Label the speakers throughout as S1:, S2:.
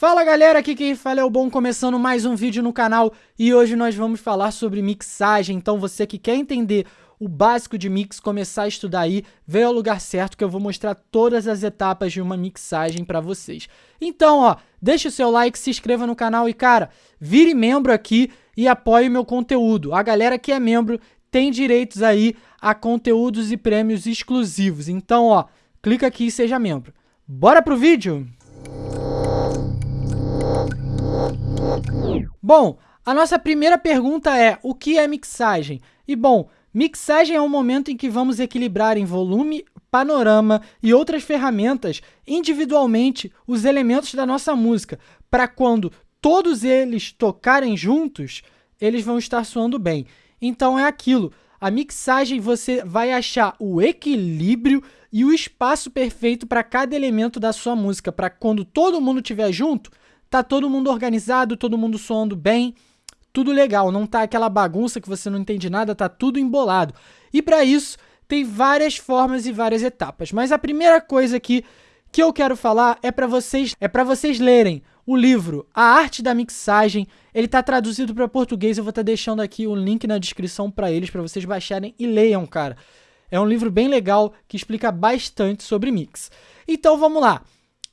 S1: Fala galera, aqui quem fala é o Bom, começando mais um vídeo no canal e hoje nós vamos falar sobre mixagem, então você que quer entender o básico de mix, começar a estudar aí, veio ao lugar certo que eu vou mostrar todas as etapas de uma mixagem para vocês. Então ó, deixa o seu like, se inscreva no canal e cara, vire membro aqui e apoie meu conteúdo. A galera que é membro tem direitos aí a conteúdos e prêmios exclusivos, então ó, clica aqui e seja membro. Bora pro vídeo? Bom, a nossa primeira pergunta é, o que é mixagem? E bom, mixagem é um momento em que vamos equilibrar em volume, panorama e outras ferramentas individualmente os elementos da nossa música, para quando todos eles tocarem juntos, eles vão estar soando bem. Então é aquilo, a mixagem você vai achar o equilíbrio e o espaço perfeito para cada elemento da sua música, para quando todo mundo estiver junto, tá todo mundo organizado, todo mundo soando bem, tudo legal, não tá aquela bagunça que você não entende nada, tá tudo embolado. E para isso, tem várias formas e várias etapas. Mas a primeira coisa aqui que eu quero falar é para vocês, é para vocês lerem o livro A Arte da Mixagem. Ele tá traduzido para português, eu vou estar tá deixando aqui o link na descrição para eles para vocês baixarem e leiam, cara. É um livro bem legal que explica bastante sobre mix. Então vamos lá.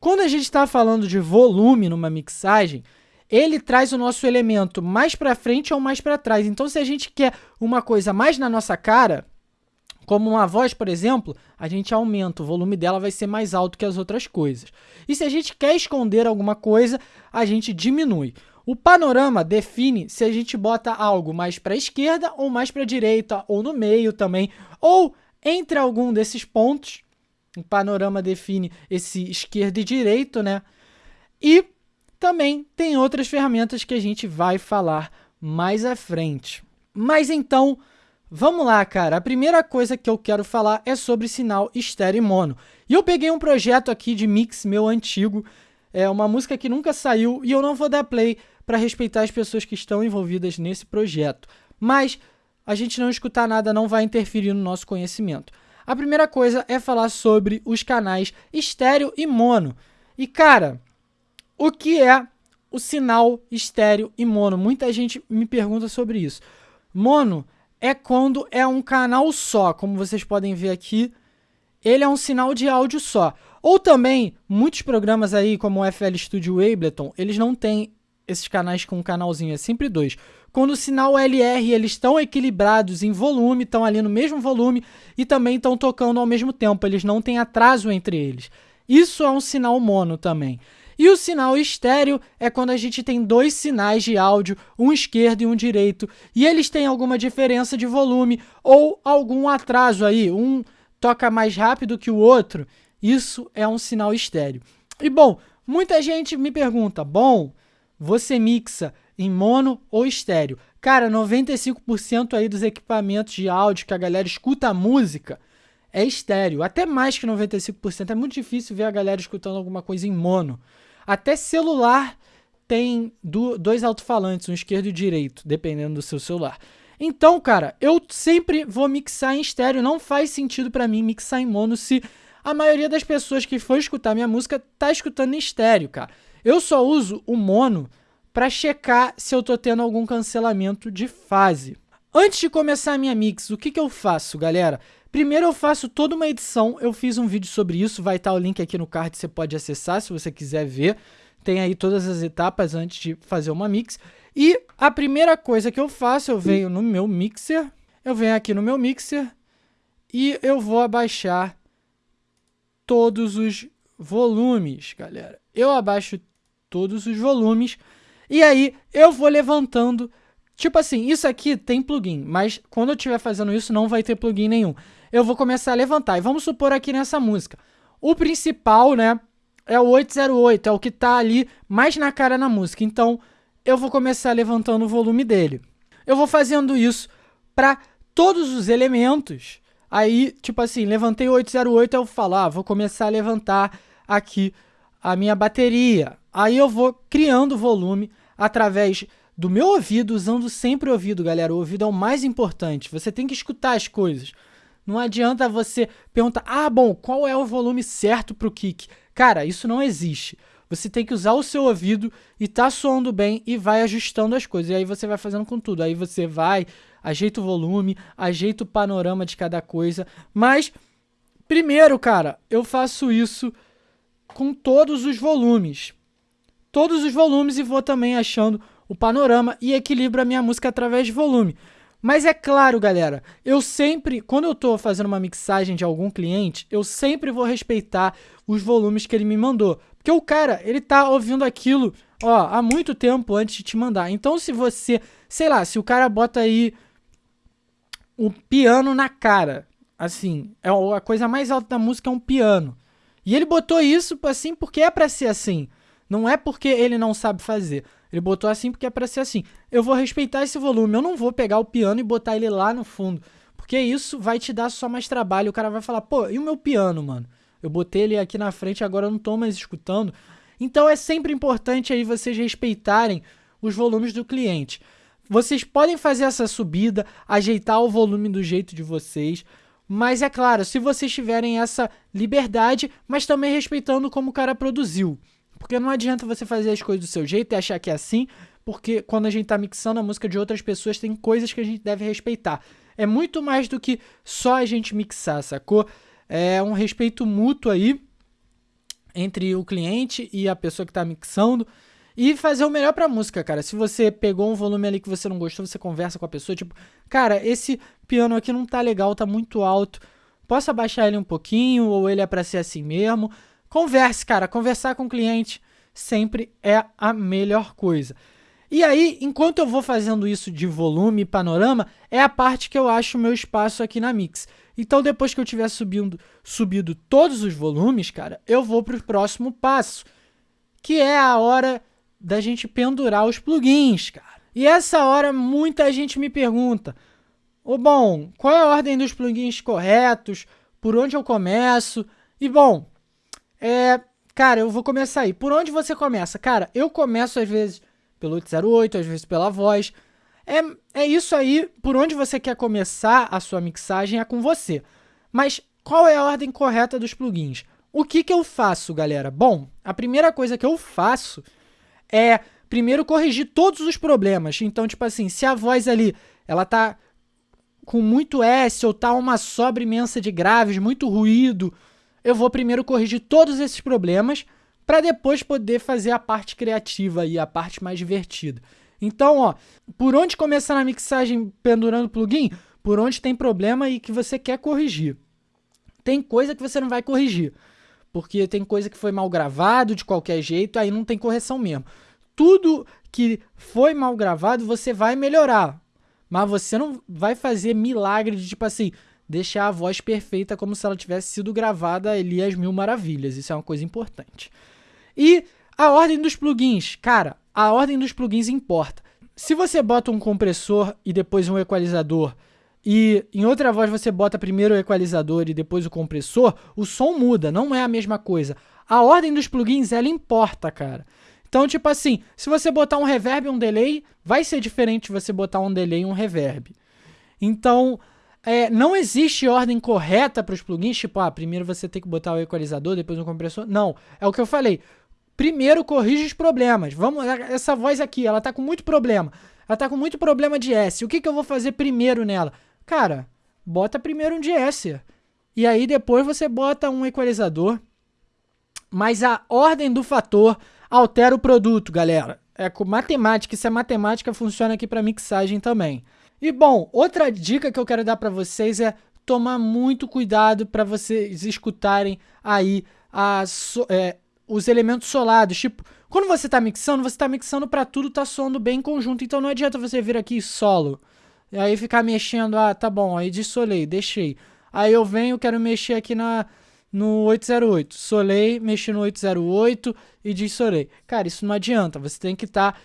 S1: Quando a gente está falando de volume numa mixagem, ele traz o nosso elemento mais para frente ou mais para trás. Então, se a gente quer uma coisa mais na nossa cara, como uma voz, por exemplo, a gente aumenta, o volume dela vai ser mais alto que as outras coisas. E se a gente quer esconder alguma coisa, a gente diminui. O panorama define se a gente bota algo mais para a esquerda ou mais para a direita, ou no meio também, ou entre algum desses pontos, o panorama define esse esquerdo e direito, né? E também tem outras ferramentas que a gente vai falar mais à frente. Mas então, vamos lá, cara. A primeira coisa que eu quero falar é sobre sinal estéreo e mono. E eu peguei um projeto aqui de mix meu antigo, é uma música que nunca saiu e eu não vou dar play para respeitar as pessoas que estão envolvidas nesse projeto. Mas a gente não escutar nada não vai interferir no nosso conhecimento. A primeira coisa é falar sobre os canais estéreo e mono. E cara, o que é o sinal estéreo e mono? Muita gente me pergunta sobre isso. Mono é quando é um canal só, como vocês podem ver aqui, ele é um sinal de áudio só. Ou também, muitos programas aí, como o FL Studio Ableton, eles não têm esses canais com um canalzinho, é sempre dois. Quando o sinal LR, eles estão equilibrados em volume, estão ali no mesmo volume e também estão tocando ao mesmo tempo, eles não têm atraso entre eles. Isso é um sinal mono também. E o sinal estéreo é quando a gente tem dois sinais de áudio, um esquerdo e um direito, e eles têm alguma diferença de volume ou algum atraso aí, um toca mais rápido que o outro. Isso é um sinal estéreo. E bom, muita gente me pergunta, bom, você mixa em mono ou estéreo. Cara, 95% aí dos equipamentos de áudio que a galera escuta a música é estéreo. Até mais que 95%. É muito difícil ver a galera escutando alguma coisa em mono. Até celular tem do, dois alto-falantes, um esquerdo e direito, dependendo do seu celular. Então, cara, eu sempre vou mixar em estéreo. Não faz sentido para mim mixar em mono se a maioria das pessoas que for escutar minha música tá escutando em estéreo, cara. Eu só uso o mono para checar se eu tô tendo algum cancelamento de fase. Antes de começar a minha mix, o que, que eu faço, galera? Primeiro eu faço toda uma edição, eu fiz um vídeo sobre isso, vai estar o link aqui no card, você pode acessar se você quiser ver. Tem aí todas as etapas antes de fazer uma mix. E a primeira coisa que eu faço, eu venho no meu mixer, eu venho aqui no meu mixer e eu vou abaixar todos os volumes, galera. Eu abaixo todos os volumes. E aí eu vou levantando. Tipo assim, isso aqui tem plugin, mas quando eu estiver fazendo isso não vai ter plugin nenhum. Eu vou começar a levantar. E vamos supor aqui nessa música. O principal, né, é o 808, é o que tá ali mais na cara na música. Então, eu vou começar levantando o volume dele. Eu vou fazendo isso para todos os elementos. Aí, tipo assim, levantei o 808, eu falo, ah, vou começar a levantar aqui a minha bateria. Aí eu vou criando volume através do meu ouvido, usando sempre o ouvido, galera. O ouvido é o mais importante. Você tem que escutar as coisas. Não adianta você perguntar, ah, bom, qual é o volume certo para o kick? Cara, isso não existe. Você tem que usar o seu ouvido e tá soando bem e vai ajustando as coisas. E aí você vai fazendo com tudo. Aí você vai, ajeita o volume, ajeita o panorama de cada coisa. Mas, primeiro, cara, eu faço isso com todos os volumes. Todos os volumes e vou também achando o panorama e equilibro a minha música através de volume. Mas é claro, galera, eu sempre, quando eu estou fazendo uma mixagem de algum cliente, eu sempre vou respeitar os volumes que ele me mandou. Porque o cara, ele tá ouvindo aquilo, ó, há muito tempo antes de te mandar. Então, se você, sei lá, se o cara bota aí o piano na cara, assim, é a coisa mais alta da música é um piano. E ele botou isso assim porque é para ser assim. Não é porque ele não sabe fazer. Ele botou assim porque é para ser assim. Eu vou respeitar esse volume. Eu não vou pegar o piano e botar ele lá no fundo. Porque isso vai te dar só mais trabalho. O cara vai falar, pô, e o meu piano, mano? Eu botei ele aqui na frente, agora eu não tô mais escutando. Então é sempre importante aí vocês respeitarem os volumes do cliente. Vocês podem fazer essa subida, ajeitar o volume do jeito de vocês. Mas é claro, se vocês tiverem essa liberdade, mas também respeitando como o cara produziu. Porque não adianta você fazer as coisas do seu jeito e achar que é assim, porque quando a gente tá mixando a música de outras pessoas, tem coisas que a gente deve respeitar. É muito mais do que só a gente mixar, sacou? É um respeito mútuo aí entre o cliente e a pessoa que tá mixando e fazer o melhor pra música, cara. Se você pegou um volume ali que você não gostou, você conversa com a pessoa, tipo, cara, esse piano aqui não tá legal, tá muito alto. Posso abaixar ele um pouquinho ou ele é para ser assim mesmo? Converse, cara. Conversar com o cliente sempre é a melhor coisa. E aí, enquanto eu vou fazendo isso de volume e panorama, é a parte que eu acho o meu espaço aqui na Mix. Então, depois que eu tiver subindo, subido todos os volumes, cara, eu vou para o próximo passo, que é a hora da gente pendurar os plugins, cara. E essa hora muita gente me pergunta: "Ô oh, bom, qual é a ordem dos plugins corretos? Por onde eu começo?" E bom, é, cara, eu vou começar aí. Por onde você começa? Cara, eu começo às vezes pelo 808, às vezes pela voz. É, é isso aí, por onde você quer começar a sua mixagem é com você. Mas qual é a ordem correta dos plugins? O que, que eu faço, galera? Bom, a primeira coisa que eu faço é primeiro corrigir todos os problemas. Então, tipo assim, se a voz ali ela tá com muito S ou tá uma sobra imensa de graves, muito ruído, eu vou primeiro corrigir todos esses problemas para depois poder fazer a parte criativa e a parte mais divertida. Então, ó, por onde começar na mixagem pendurando plugin? Por onde tem problema e que você quer corrigir. Tem coisa que você não vai corrigir, porque tem coisa que foi mal gravado de qualquer jeito, aí não tem correção mesmo. Tudo que foi mal gravado você vai melhorar, mas você não vai fazer milagre de tipo assim, deixar a voz perfeita como se ela tivesse sido gravada ali às mil maravilhas. Isso é uma coisa importante. E a ordem dos plugins. Cara, a ordem dos plugins importa. Se você bota um compressor e depois um equalizador e em outra voz você bota primeiro o equalizador e depois o compressor, o som muda, não é a mesma coisa. A ordem dos plugins, ela importa, cara. Então, tipo assim, se você botar um reverb e um delay, vai ser diferente você botar um delay e um reverb. Então, é, não existe ordem correta para os plugins, tipo, ah, primeiro você tem que botar o equalizador, depois o compressor. Não, é o que eu falei. Primeiro corrige os problemas. Vamos, essa voz aqui, ela tá com muito problema. Ela tá com muito problema de S. O que, que eu vou fazer primeiro nela? Cara, bota primeiro um de S. E aí depois você bota um equalizador. Mas a ordem do fator altera o produto, galera. É com matemática, isso é matemática, funciona aqui para mixagem também. E bom, outra dica que eu quero dar para vocês é tomar muito cuidado para vocês escutarem aí as, é, os elementos solados. Tipo, quando você está mixando, você está mixando para tudo tá soando bem em conjunto. Então não adianta você vir aqui solo. E aí ficar mexendo, ah, tá bom, aí dissolei, deixei. Aí eu venho, quero mexer aqui na, no 808. Solei, mexi no 808 e dissolei. Cara, isso não adianta. Você tem que estar... Tá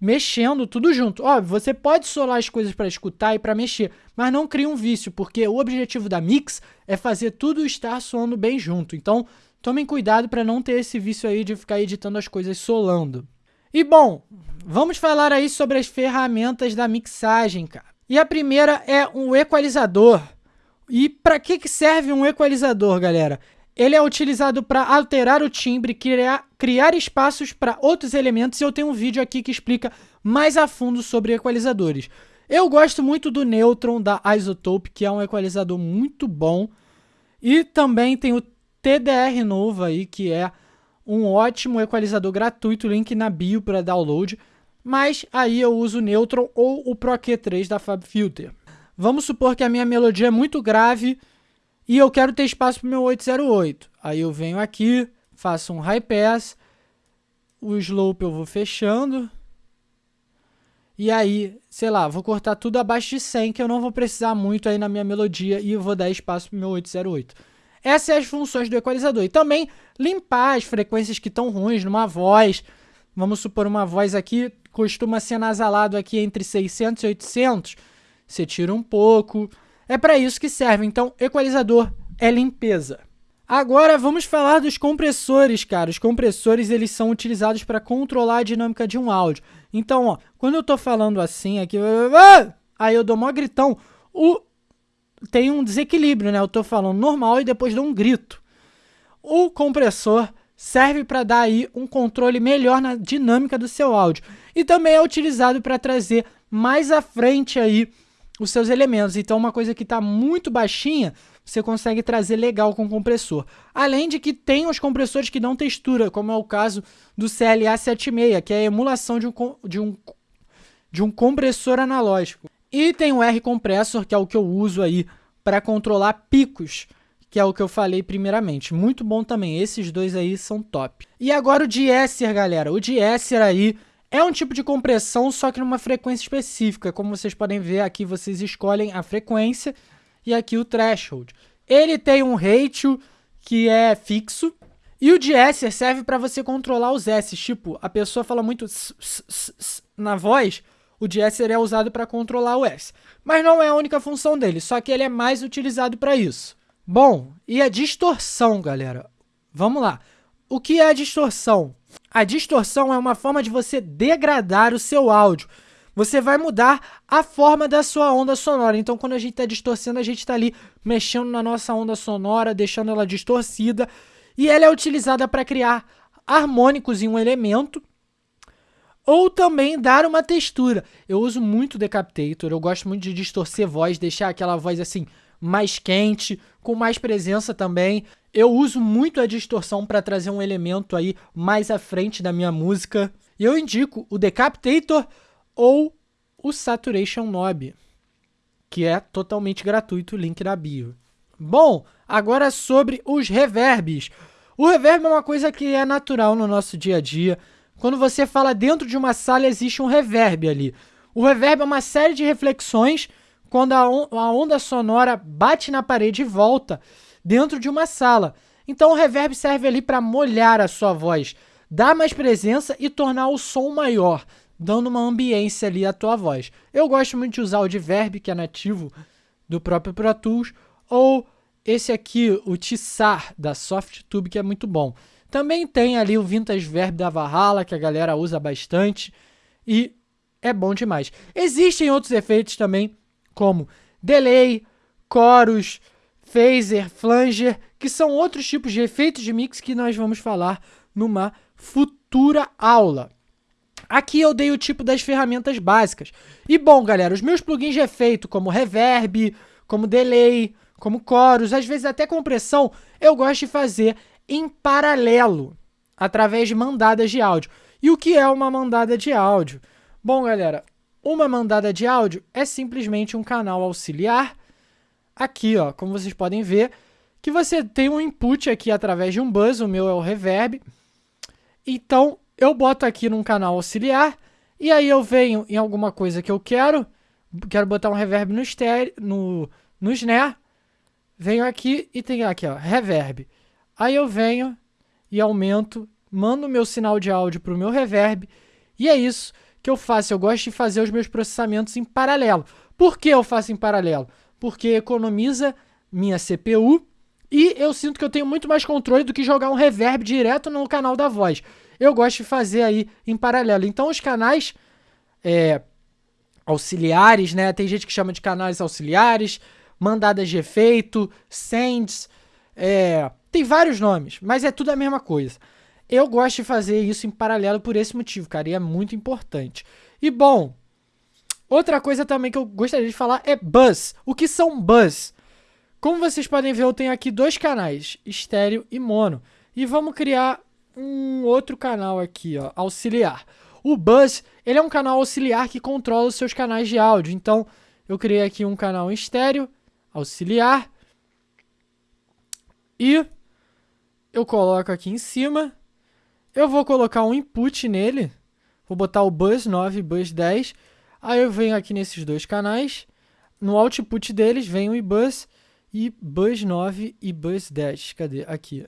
S1: mexendo tudo junto. Óbvio, você pode solar as coisas para escutar e para mexer, mas não crie um vício, porque o objetivo da mix é fazer tudo estar soando bem junto. Então, tomem cuidado para não ter esse vício aí de ficar editando as coisas solando. E bom, vamos falar aí sobre as ferramentas da mixagem, cara. E a primeira é um equalizador. E para que, que serve um equalizador, galera? Ele é utilizado para alterar o timbre, criar, criar espaços para outros elementos, e eu tenho um vídeo aqui que explica mais a fundo sobre equalizadores. Eu gosto muito do Neutron da Isotope, que é um equalizador muito bom. E também tem o TDR novo aí, que é um ótimo equalizador gratuito, link na bio para download. Mas aí eu uso o Neutron ou o Pro Q3 da FabFilter. Vamos supor que a minha melodia é muito grave e eu quero ter espaço para o meu 808. Aí eu venho aqui, faço um high pass, o slope eu vou fechando. E aí, sei lá, vou cortar tudo abaixo de 100, que eu não vou precisar muito aí na minha melodia e eu vou dar espaço para o meu 808. Essas são as funções do equalizador. E também limpar as frequências que estão ruins numa voz. Vamos supor uma voz aqui costuma ser nasalado aqui entre 600 e 800. Você tira um pouco. É para isso que serve. Então, equalizador é limpeza. Agora vamos falar dos compressores, cara. Os compressores eles são utilizados para controlar a dinâmica de um áudio. Então, ó, quando eu estou falando assim aqui, aí eu dou maior gritão, o tem um desequilíbrio, né? Eu estou falando normal e depois dou um grito. O compressor serve para dar aí um controle melhor na dinâmica do seu áudio e também é utilizado para trazer mais à frente aí os seus elementos. Então, uma coisa que está muito baixinha, você consegue trazer legal com o compressor. Além de que tem os compressores que dão textura, como é o caso do CLA 76, que é a emulação de um, de um, de um compressor analógico. E tem o R-Compressor, que é o que eu uso aí para controlar picos, que é o que eu falei primeiramente. Muito bom também, esses dois aí são top. E agora o de-esser, galera. O de-esser aí é um tipo de compressão, só que numa frequência específica. Como vocês podem ver aqui, vocês escolhem a frequência e aqui o threshold. Ele tem um ratio que é fixo. E o de serve para você controlar os S. Tipo, a pessoa fala muito s, s, s, na voz, o de S é usado para controlar o S. Mas não é a única função dele, só que ele é mais utilizado para isso. Bom, e a distorção, galera? Vamos lá. O que é a distorção? A distorção é uma forma de você degradar o seu áudio. Você vai mudar a forma da sua onda sonora. Então, quando a gente está distorcendo, a gente está ali mexendo na nossa onda sonora, deixando ela distorcida. E ela é utilizada para criar harmônicos em um elemento ou também dar uma textura. Eu uso muito Decapitator, eu gosto muito de distorcer voz, deixar aquela voz assim mais quente, com mais presença também. Eu uso muito a distorção para trazer um elemento aí mais à frente da minha música. E eu indico o Decapitator ou o Saturation Knob, que é totalmente gratuito, link na bio. Bom, agora sobre os reverbs. O reverb é uma coisa que é natural no nosso dia a dia. Quando você fala dentro de uma sala, existe um reverb ali. O reverb é uma série de reflexões quando a, on a onda sonora bate na parede e volta dentro de uma sala. Então o reverb serve ali para molhar a sua voz, dar mais presença e tornar o som maior, dando uma ambiência ali à tua voz. Eu gosto muito de usar o Diverb, que é nativo do próprio Pro Tools, ou esse aqui, o Tissar, da Softtube, que é muito bom. Também tem ali o Vintage Verb da Valhalla, que a galera usa bastante, e é bom demais. Existem outros efeitos também como delay, chorus, phaser, flanger, que são outros tipos de efeitos de mix que nós vamos falar numa futura aula. Aqui eu dei o tipo das ferramentas básicas. E bom, galera, os meus plugins de efeito, como reverb, como delay, como chorus, às vezes até compressão, eu gosto de fazer em paralelo, através de mandadas de áudio. E o que é uma mandada de áudio? Bom, galera, uma mandada de áudio é simplesmente um canal auxiliar. Aqui, ó, como vocês podem ver, que você tem um input aqui através de um buzz, o meu é o reverb. Então, eu boto aqui num canal auxiliar e aí eu venho em alguma coisa que eu quero, quero botar um reverb no, estéreo, no, no snare, venho aqui e tem aqui, ó, reverb. Aí eu venho e aumento, mando o meu sinal de áudio para o meu reverb e é isso que eu faço? Eu gosto de fazer os meus processamentos em paralelo. Por que eu faço em paralelo? Porque economiza minha CPU e eu sinto que eu tenho muito mais controle do que jogar um reverb direto no canal da voz. Eu gosto de fazer aí em paralelo. Então os canais é, auxiliares, né? Tem gente que chama de canais auxiliares, mandadas de efeito, sends, é, Tem vários nomes, mas é tudo a mesma coisa. Eu gosto de fazer isso em paralelo por esse motivo, cara, e é muito importante. E bom, outra coisa também que eu gostaria de falar é buzz. O que são buzz? Como vocês podem ver, eu tenho aqui dois canais, estéreo e mono. E vamos criar um outro canal aqui, ó, auxiliar. O Buzz, ele é um canal auxiliar que controla os seus canais de áudio. Então, eu criei aqui um canal estéreo, auxiliar. E eu coloco aqui em cima. Eu vou colocar um input nele. Vou botar o Buzz 9 e Buzz 10. Aí eu venho aqui nesses dois canais. No output deles vem o iBuzz e Buzz 9 e Buzz 10. Cadê? Aqui.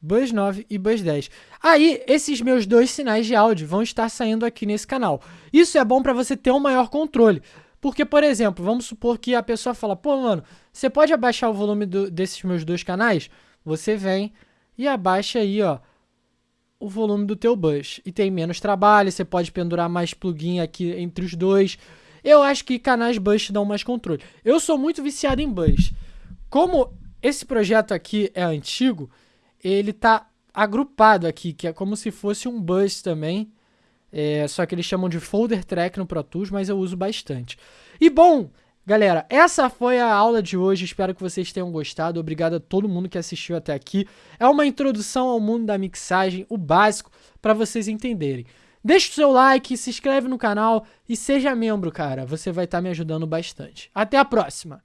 S1: Buzz 9 e Buzz 10. Aí, esses meus dois sinais de áudio vão estar saindo aqui nesse canal. Isso é bom para você ter um maior controle. Porque, por exemplo, vamos supor que a pessoa fala, pô, mano, você pode abaixar o volume do, desses meus dois canais? Você vem e abaixa aí, ó, o volume do teu buzz. E tem menos trabalho, você pode pendurar mais plugin aqui entre os dois. Eu acho que canais te dão mais controle. Eu sou muito viciado em buzz. Como esse projeto aqui é antigo, ele tá agrupado aqui, que é como se fosse um bus também. É, só que eles chamam de folder track no Pro Tools, mas eu uso bastante. E bom, galera, essa foi a aula de hoje. Espero que vocês tenham gostado. Obrigado a todo mundo que assistiu até aqui. É uma introdução ao mundo da mixagem, o básico, para vocês entenderem. Deixe o seu like, se inscreve no canal e seja membro, cara. Você vai estar tá me ajudando bastante. Até a próxima!